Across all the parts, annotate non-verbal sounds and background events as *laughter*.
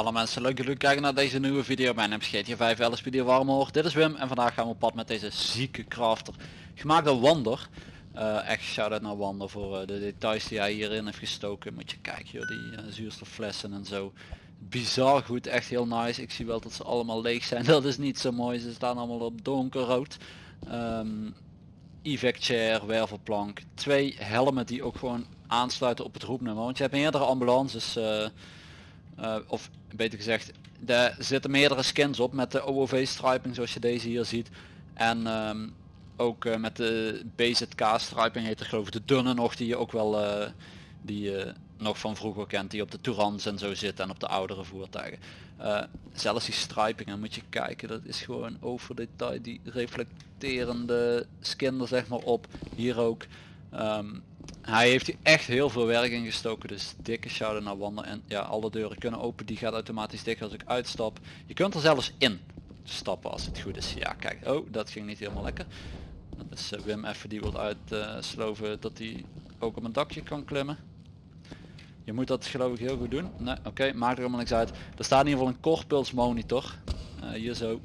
Hallo mensen, leuk dat jullie kijken naar deze nieuwe video. Mijn naam is GTA 5 LS video Warmhoor. Dit is Wim en vandaag gaan we op pad met deze zieke crafter. Gemaakt door Wander. Eh, echt shout-out naar Wander voor eh, de details die hij hierin heeft gestoken. Moet je kijken joh, die uh, zuurstofflessen en zo. Bizar goed, echt heel nice. Ik zie wel dat ze allemaal leeg zijn. *laughs* Dat is niet zo mooi, ze staan allemaal op donkerrood. Um, chair, wervelplank. Twee helmen die ook gewoon aansluiten op het roepnummer. Want je hebt meerdere ambulances... Uh, of beter gezegd, er zitten meerdere skins op met de OOV striping zoals je deze hier ziet. En um, ook uh, met de BZK striping heet er geloof ik de dunne nog die je ook wel die je nog van vroeger kent. Die op de Tourans en zo zit en op de oudere voertuigen. zelfs die stripingen moet je kijken, dat is gewoon over detail. Die reflecterende skin er zeg maar op. Hier ook. Um, hij heeft hier echt heel veel werk in gestoken, dus dikke shout naar Wander. En ja, alle deuren kunnen open, die gaat automatisch dicht als ik uitstap. Je kunt er zelfs in stappen als het goed is. Ja, kijk, oh, dat ging niet helemaal lekker. Dat is uh, Wim even die wil uitsloven uh, dat hij ook op een dakje kan klimmen. Je moet dat geloof ik heel goed doen. Nee, oké, maakt er helemaal niks uit. Er staat in ieder geval een korpuls monitor. Uh, hier zo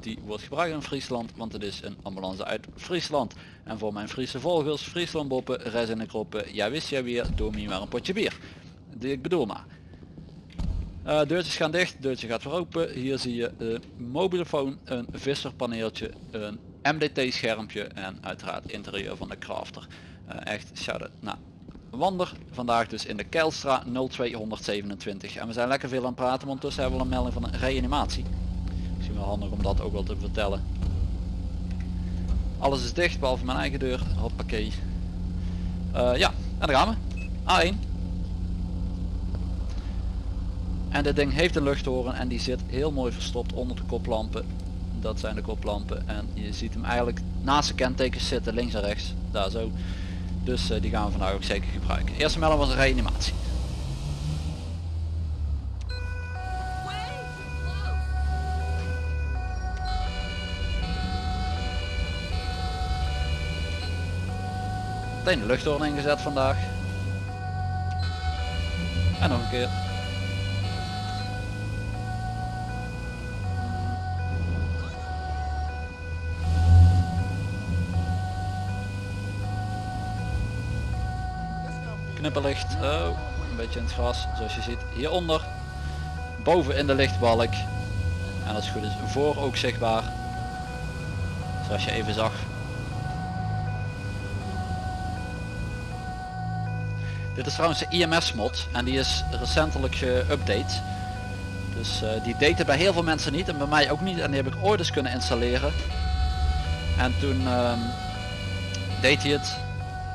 die wordt gebruikt in Friesland, want het is een ambulance uit Friesland. En voor mijn Friese volgers, Friesland boppen, reis in de kroppen, ja wist jij weer, doe me maar een potje bier. Die ik bedoel maar. Uh, deurtjes gaan dicht, deurtje gaat weer open. Hier zie je een mobielefoon, een visserpaneeltje, een MDT schermpje en uiteraard interieur van de crafter. Uh, echt shout-out naar Wander. Vandaag dus in de Kelstra 0227 en we zijn lekker veel aan het praten, want tussen hebben we een melding van een reanimatie misschien wel handig om dat ook wel te vertellen. Alles is dicht behalve mijn eigen deur. Hoppakee. Uh, ja, en daar gaan we. A1. En dit ding heeft een luchthoren en die zit heel mooi verstopt onder de koplampen. Dat zijn de koplampen en je ziet hem eigenlijk naast de kentekens zitten links en rechts. Daar zo. Dus uh, die gaan we vandaag ook zeker gebruiken. Eerste melding was een reanimatie. meteen de luchthoorn ingezet vandaag. En nog een keer. Een beetje in het gras zoals je ziet hieronder. Boven in de lichtbalk. En als het goed is voor ook zichtbaar. Zoals je even zag Dit is trouwens de IMS mod en die is recentelijk geüpdate. Dus uh, die deed het bij heel veel mensen niet en bij mij ook niet en die heb ik ooit eens kunnen installeren. En toen uh, deed hij het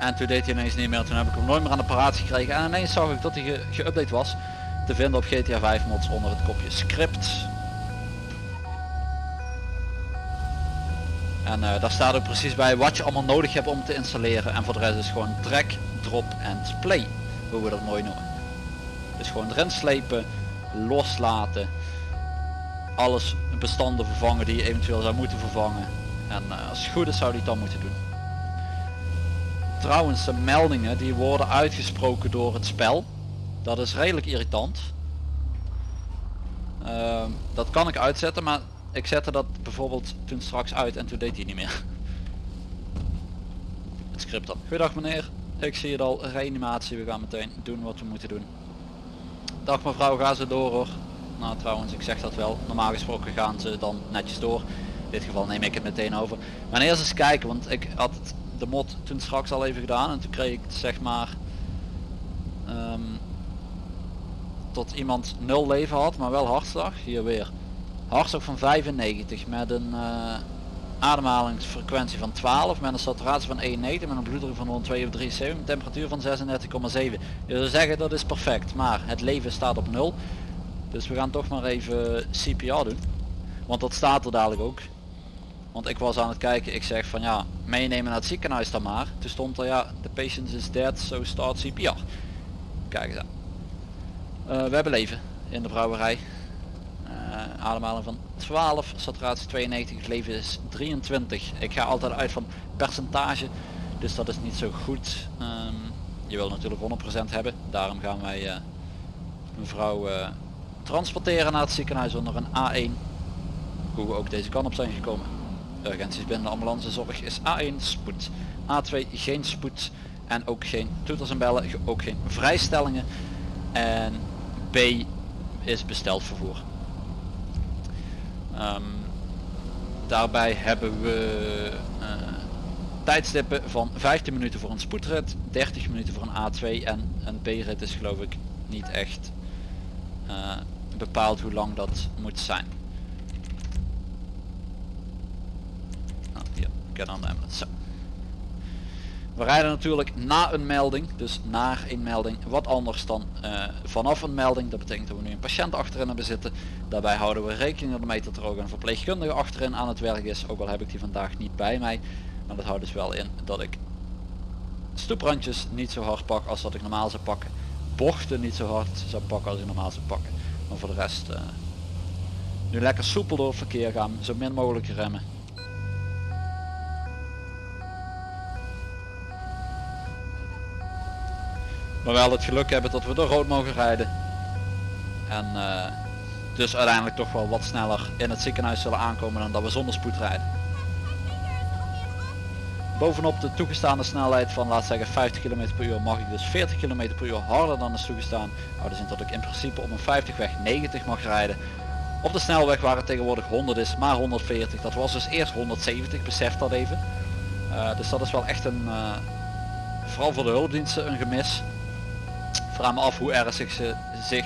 en toen deed hij ineens niet meer. Toen heb ik hem nooit meer aan de paraat gekregen en ineens zag ik dat hij geüpdate ge was. Te vinden op GTA 5 mods onder het kopje script. En uh, daar staat ook precies bij wat je allemaal nodig hebt om te installeren. En voor de rest is gewoon drag, drop en play. Hoe we dat mooi noemen. Dus gewoon erin slepen, loslaten. Alles bestanden vervangen die je eventueel zou moeten vervangen. En uh, als het goed is zou die dan moeten doen. Trouwens de meldingen die worden uitgesproken door het spel. Dat is redelijk irritant. Uh, dat kan ik uitzetten maar ik zette dat bijvoorbeeld toen straks uit en toen deed hij niet meer. *laughs* Het script dan. Goedendag meneer, ik zie het al, reanimatie, we gaan meteen doen wat we moeten doen. Dag mevrouw, ga ze door hoor. Nou trouwens, ik zeg dat wel, normaal gesproken gaan ze dan netjes door. In dit geval neem ik het meteen over. Maar eerst eens kijken, want ik had de mod toen straks al even gedaan. En toen kreeg ik zeg maar... Um, tot iemand nul leven had, maar wel hartslag. Hier weer. Hartslag van 95 met een uh, ademhalingsfrequentie van 12 met een saturatie van 91 met een bloeddruk van 102 of 73 een temperatuur van 36,7 je zou zeggen dat is perfect maar het leven staat op 0 dus we gaan toch maar even CPR doen. Want dat staat er dadelijk ook want ik was aan het kijken ik zeg van ja meenemen naar het ziekenhuis dan maar toen stond er ja de patient is dead so start CPR kijk eens aan uh, we hebben leven in de brouwerij uh, ademhaling van 12, saturatie 92, het leven is 23. Ik ga altijd uit van percentage, dus dat is niet zo goed. Ehm, je wil natuurlijk 100% hebben, daarom gaan wij uh, een vrouw uh, transporteren naar het ziekenhuis onder een A1. Hoe we ook deze kant op zijn gekomen. Urgenties binnen de ambulancezorg is A1 spoed, A2 geen spoed en ook geen toeters en bellen, ook geen vrijstellingen. En B is besteld vervoer. Um, daarbij hebben we uh, tijdstippen van 15 minuten voor een spoedrit, 30 minuten voor een A2 en een B-rit is geloof ik niet echt uh, bepaald hoe lang dat moet zijn. Nou, hier, get. We rijden natuurlijk na een melding, dus naar een melding, wat anders dan uh, vanaf een melding. Dat betekent dat we nu een patiënt achterin hebben zitten. Daarbij houden we rekening ermee dat er ook een verpleegkundige achterin aan het werk is. Ook al heb ik die vandaag niet bij mij. Maar dat houdt dus wel in dat ik stoeprandjes niet zo hard pak als dat ik normaal zou pakken. Bochten niet zo hard zou pakken als ik normaal zou pakken. Maar voor de rest uh, nu lekker soepel door het verkeer gaan, zo min mogelijk remmen. Maar wel het geluk hebben dat we door rood mogen rijden. En uh, dus uiteindelijk toch wel wat sneller in het ziekenhuis zullen aankomen dan dat we zonder spoed rijden. Bovenop de toegestaande snelheid van laat zeggen 50 km per uur mag ik dus 40 km per uur harder dan is toegestaan. Houden in dat ik in principe op een 50 weg 90 mag rijden. Op de snelweg waar het tegenwoordig 100 is maar 140 dat was dus eerst 170 besef dat even. Uh, dus dat is wel echt een uh, vooral voor de hulpdiensten een gemis vraag me af hoe erg ze zich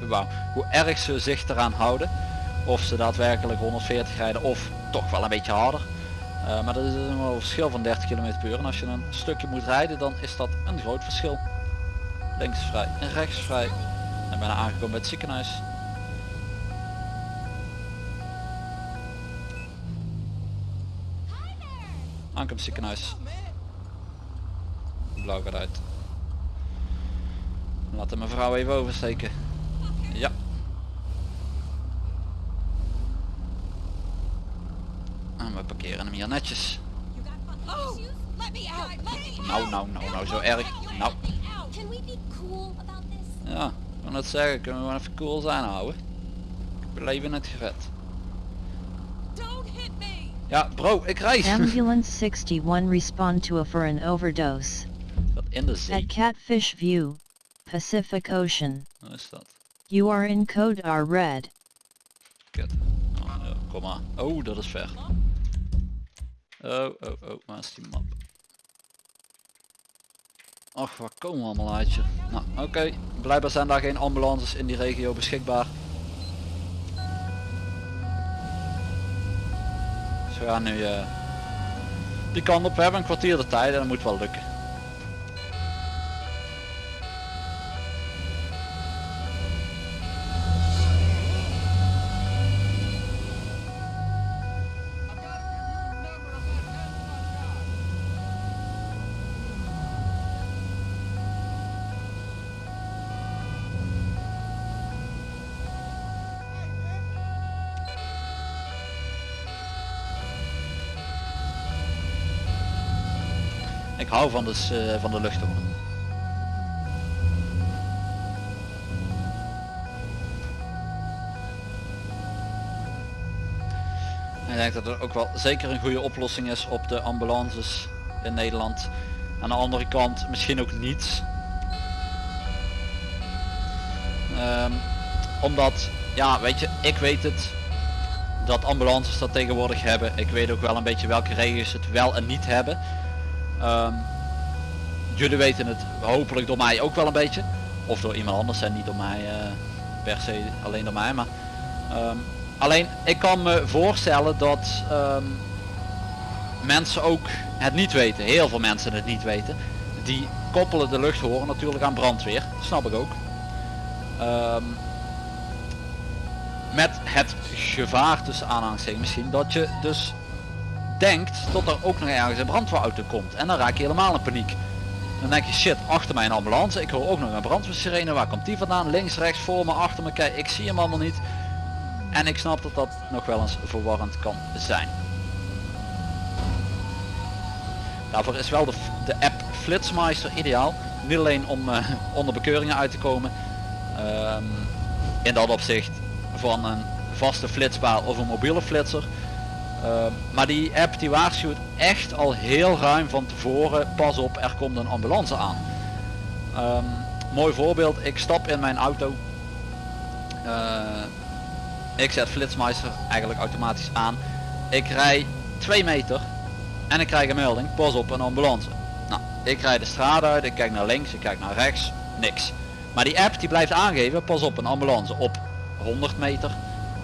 wauw, hoe erg ze zich eraan houden. Of ze daadwerkelijk 140 rijden of toch wel een beetje harder. Uh, maar dat is een verschil van 30 km per uur. En als je een stukje moet rijden dan is dat een groot verschil. Links vrij en rechts vrij. En bijna aangekomen bij het ziekenhuis. Aankomst ziekenhuis. Blauw gaat uit Laten mevrouw even oversteken. Ja. En we parkeren hem hier netjes. Nou, nou, nou, nou, zo erg. Nou. Ja, ik wil net zeggen, kunnen we even cool zijn houden. Ik heb leven net gered. Ja, bro, ik reis. *laughs* Ambulance 61 respond to a for an overdose. Dat in de zee. At Catfish View, Pacific Ocean. Wat is dat? You are in code R red. Kut. Oh, ja, kom maar. Oh, dat is ver. Oh, oh, oh, waar is die map? Ach, waar komen we allemaal uit je? Nou, oké. Blijkbaar zijn daar geen ambulances in die regio beschikbaar. Dus we gaan nu uh, die kant op. We hebben een kwartier de tijd en dat moet wel lukken. Ik hou van de, uh, van de luchthoorn. Ik denk dat er ook wel zeker een goede oplossing is op de ambulances in Nederland. Aan de andere kant misschien ook niets. Um, omdat, ja weet je, ik weet het dat ambulances dat tegenwoordig hebben. Ik weet ook wel een beetje welke regels het wel en niet hebben. Um, jullie weten het hopelijk door mij ook wel een beetje. Of door iemand anders en niet door mij uh, per se alleen door mij. Maar, um, alleen ik kan me voorstellen dat um, mensen ook het niet weten. Heel veel mensen het niet weten. Die koppelen de luchthoren natuurlijk aan brandweer. snap ik ook. met het gevaar tussen aanhalingstekens misschien dat je dus denkt dat er ook nog ergens een brandweerauto komt. En dan raak je helemaal in paniek. Dan denk je shit, achter mij een ambulance. Ik hoor ook nog een brandweersirene. Waar komt die vandaan? Links, rechts, voor me, achter me. Kijk, ik zie hem allemaal niet. En ik snap dat dat nog wel eens verwarrend kan zijn. Daarvoor is wel de, de app Flitsmeister ideaal. Niet alleen om uh, *laughs* onder bekeuringen uit te komen. Um, in dat opzicht van een vaste flitspaal of een mobiele flitser. Um, maar die app die waarschuwt echt al heel ruim van tevoren. Pas op, er komt een ambulance aan. Um, mooi voorbeeld, ik stap in mijn auto. Uh, ik zet Flitsmeister eigenlijk automatisch aan. Ik rij 2 meter en ik krijg een melding, pas op een ambulance. Nou, ik rijd de straat uit, ik kijk naar links, ik kijk naar rechts, niks. Maar die app die blijft aangeven, pas op een ambulance op 100 meter,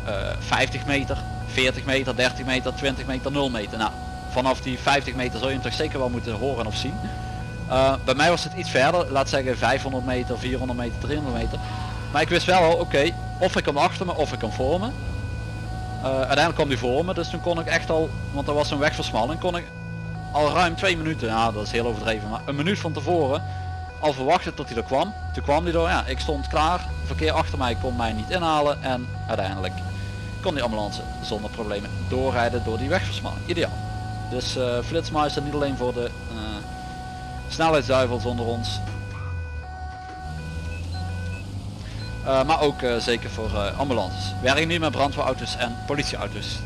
uh, 50 meter, 40 meter, 30 meter, 20 meter, 0 meter. Nou, vanaf die 50 meter zul je hem toch zeker wel moeten horen of zien. Uh, bij mij was het iets verder, laat zeggen 500 meter, 400 meter, 300 meter. Maar ik wist wel oké, of ik hem achter me of ik hem voor me. Uh, uiteindelijk kwam die voor me, dus toen kon ik echt al, want er was een wegversmalling, kon ik al ruim twee minuten, ja dat is heel overdreven, maar een minuut van tevoren al verwachten tot hij er kwam. Toen kwam hij door, ja, ik stond klaar, verkeer achter mij kon mij niet inhalen en uiteindelijk kon die ambulance zonder problemen doorrijden door die wegversmalling. Ideaal. Dus uh, Flitsmeister niet alleen voor de uh, snelheidsduivels onder ons, Uh, maar ook zeker voor ambulances. Werken nu met brandweerauto's en politieauto's.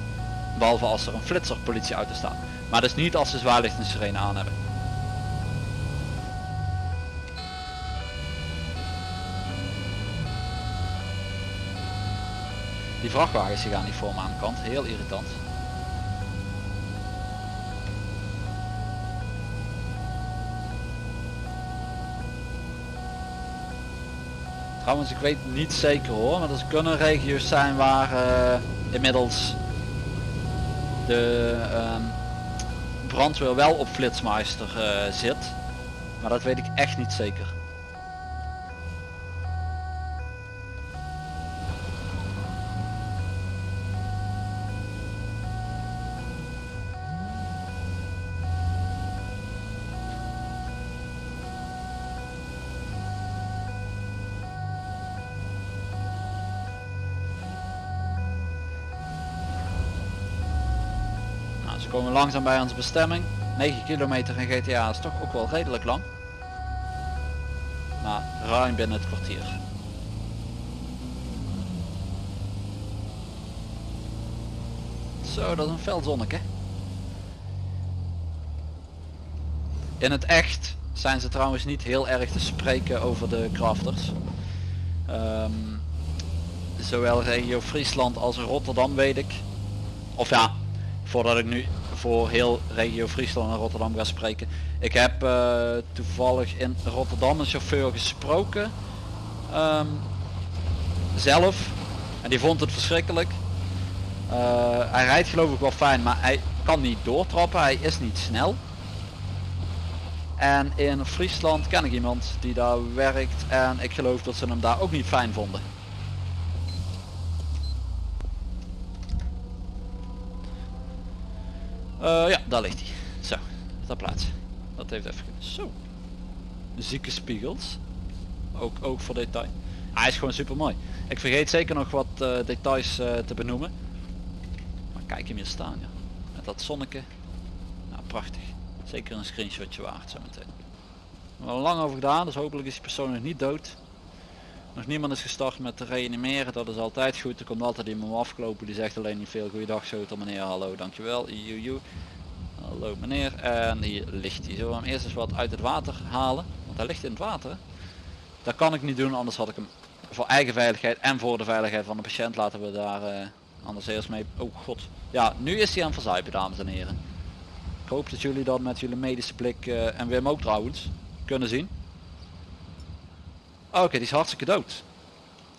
Behalve als er een flitser politieauto staat. Maar dus niet als ze zwaarlicht en sirene aan hebben. Die vrachtwagens die gaan niet voor me aan de kant. Heel irritant. Trouwens, ik weet niet zeker hoor, maar er kunnen regio's zijn waar uh, inmiddels de uh, brandweer wel op flitsmeister uh, zit. Maar dat weet ik echt niet zeker. Komen langzaam bij onze bestemming. 9 kilometer in GTA is toch ook wel redelijk lang. Maar ruim binnen het kwartier. Zo, dat is een fel zonneke. In het echt zijn ze trouwens niet heel erg te spreken over de crafters. Um, zowel regio Friesland als Rotterdam weet ik. Of ja, voordat ik nu voor heel regio Friesland en Rotterdam ga spreken. Ik heb uh, toevallig in Rotterdam een chauffeur gesproken. Um, zelf. En die vond het verschrikkelijk. Uh, hij rijdt geloof ik wel fijn, maar hij kan niet doortrappen. Hij is niet snel. En in Friesland ken ik iemand die daar werkt en ik geloof dat ze hem daar ook niet fijn vonden. Ja, daar ligt hij. Zo, dat plaats. Dat heeft even... Zo. Zieke spiegels. Ook, ook voor detail. Hij is gewoon super mooi. Ik vergeet zeker nog wat uh, details uh, te benoemen. Maar kijk hem hier staan, ja. Met dat zonneke. Nou, prachtig. Zeker een screenshotje waard zo meteen. Wel lang over gedaan, dus hopelijk is die persoon nog niet dood. Nog niemand is gestart met te reanimeren, dat is altijd goed. Er komt altijd iemand afgelopen die zegt alleen niet veel. Goeiedag Schotel meneer, hallo, dankjewel. Iuiu. Hallo meneer. En hier ligt hij. Zullen we hem eerst eens wat uit het water halen? Want hij ligt in het water. Dat kan ik niet doen, anders had ik hem voor eigen veiligheid en voor de veiligheid van de patiënt laten we daar uh, anders eerst mee. Oh god. Ja, nu is hij aan verzuipen dames en heren. Ik hoop dat jullie dat met jullie medische blik uh, en Wim ook trouwens kunnen zien. Oké, die is hartstikke dood.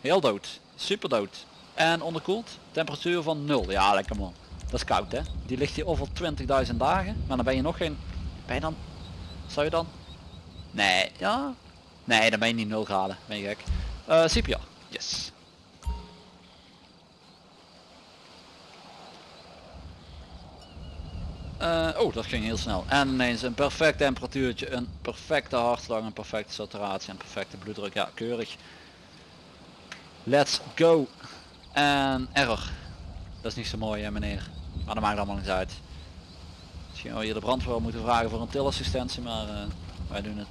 Heel dood. Super dood. En onderkoeld. Temperatuur van 0. Ja, lekker man. Dat is koud hè. Die ligt hier over 20.000 dagen. Maar dan ben je nog geen... Ben je dan... Zou je dan... Nee, ja. Nee, dan ben je niet 0 graden. Ben je gek. Uh, CPR. Yes. Uh, oh, dat ging heel snel. En ineens een perfect temperatuurtje, een perfecte hartslag, een perfecte saturatie en perfecte bloeddruk. Ja, keurig. Let's go. En error. Dat is niet zo mooi hè meneer. Maar dat maakt allemaal niks uit. Misschien wel hier de brandweer moeten vragen voor een tilassistentie, maar eh, wij doen het.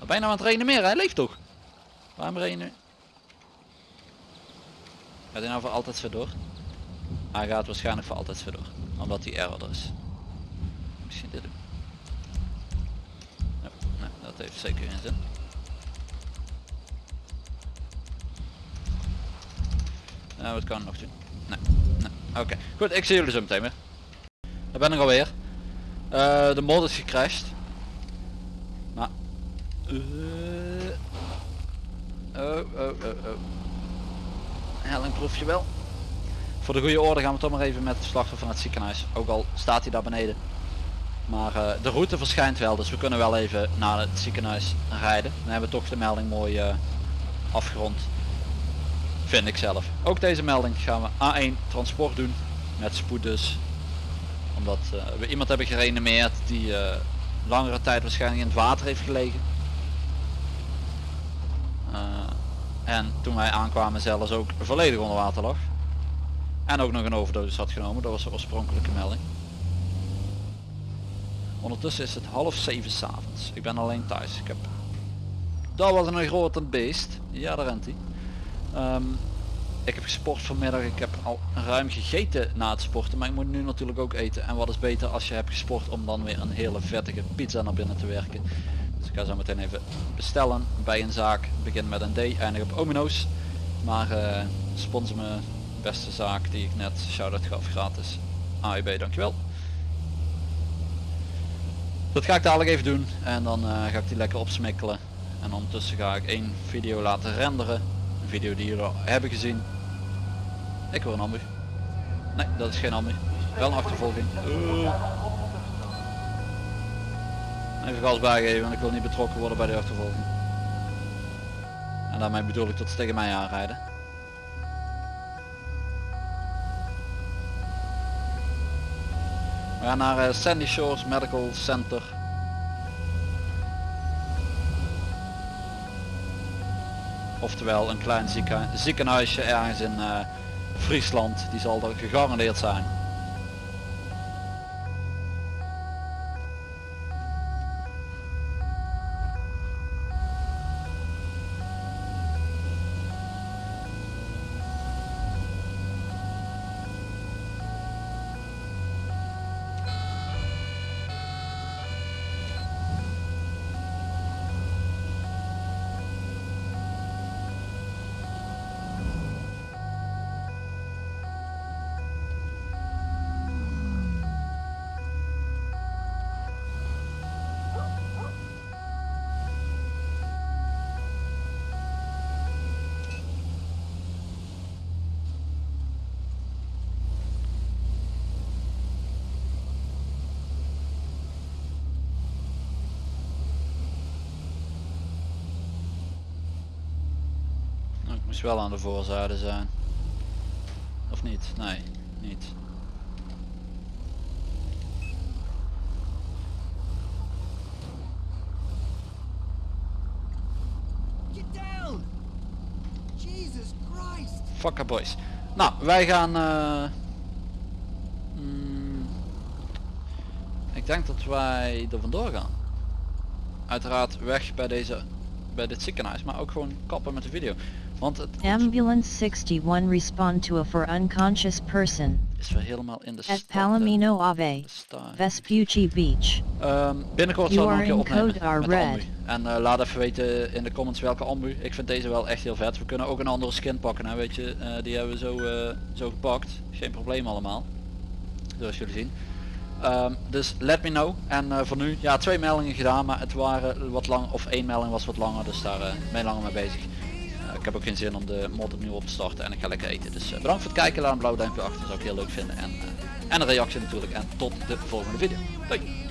Je nou aan het reanimeren? Hij leeft toch? Waarom nu? Gaat hij nou voor altijd zo door? Hij gaat waarschijnlijk voor altijd zo door. Omdat hij error er is. Dat heeft zeker geen zin. Nou, wat kan ik nog doen? Nee, nee. Oké, goed, ik zie jullie zo meteen weer. Daar ben ik alweer. Eh de mod is gecrashed. Maar... eh, oh, oh, oh, oh. Helling proef je wel. Voor de goede orde gaan we toch maar even met de slachtoffer van het ziekenhuis. Ook al staat hij daar beneden. Maar eh, de route verschijnt wel, dus we kunnen wel even naar het ziekenhuis rijden. Dan hebben we toch de melding mooi eh, afgerond. Vind ik zelf. Ook deze melding gaan we A1 transport doen. Met spoed dus. Omdat eh, we iemand hebben gereanimeerd die langere tijd waarschijnlijk in het water heeft gelegen. En toen wij aankwamen zelfs ook volledig onder water lag. En ook nog een overdosis had genomen. Dat was de oorspronkelijke melding. Ondertussen is het half zeven s'avonds. Ik ben alleen thuis. Ik heb... Dat was een grote beest. Ja, daar rent hij. Ehm, ik heb gesport vanmiddag. Ik heb al ruim gegeten na het sporten. Maar ik moet nu natuurlijk ook eten. En wat is beter als je hebt gesport om dan weer een hele vettige pizza naar binnen te werken. Dus ik ga zo meteen even bestellen bij een zaak. Begin met een D, eindig op Omino's. Maar eh sponsor me beste zaak die ik net shout-out gaf gratis. AUB, dankjewel. Dat ga ik dadelijk even doen en dan eh, ga ik die lekker opsmikkelen. En ondertussen ga ik één video laten renderen. Een video die jullie hebben gezien. Ik hoor een ambu. Nee, dat is geen ambu. Wel een achtervolging. Even gas bijgeven, want ik wil niet betrokken worden bij de achtervolging. En daarmee bedoel ik dat ze tegen mij aanrijden. We gaan naar eh, Sandy Shores Medical Center. Oftewel een klein zieken, ziekenhuisje ergens in eh, Friesland. Die zal er gegarandeerd zijn. Moest wel aan de voorzijde zijn. Of niet? Nee, niet. Get down! Jesus Christ! Fucker boys. Nou, wij gaan... eh, mm, ik denk dat wij er vandoor gaan. Uiteraard weg bij deze bij dit ziekenhuis, maar ook gewoon kappen met de video. Want het Ambulance 61 respond to a for unconscious person is weer helemaal in de at stad, hè. Palomino Ave, Vespucci Beach. Ehm, binnenkort zal ik nog are een keer opnemen met red. ambu. En eh, laat even weten in de comments welke ambu. Ik vind deze wel echt heel vet. We kunnen ook een andere skin pakken, hè, weet je. Eh, die hebben we zo, eh, zo gepakt. Geen probleem allemaal. Zoals jullie zien. Ehm, dus let me know. En voor nu, ja, twee meldingen gedaan, maar het waren wat lang, of één melding was wat langer, dus daar ben je langer mee bezig. Eh, ik heb ook geen zin om de mod opnieuw op te starten en ik ga lekker eten. Dus eh, bedankt voor het kijken, laat een blauw duimpje achter, zou ik heel leuk vinden. En, eh, en een reactie natuurlijk. En tot de volgende video. Doei!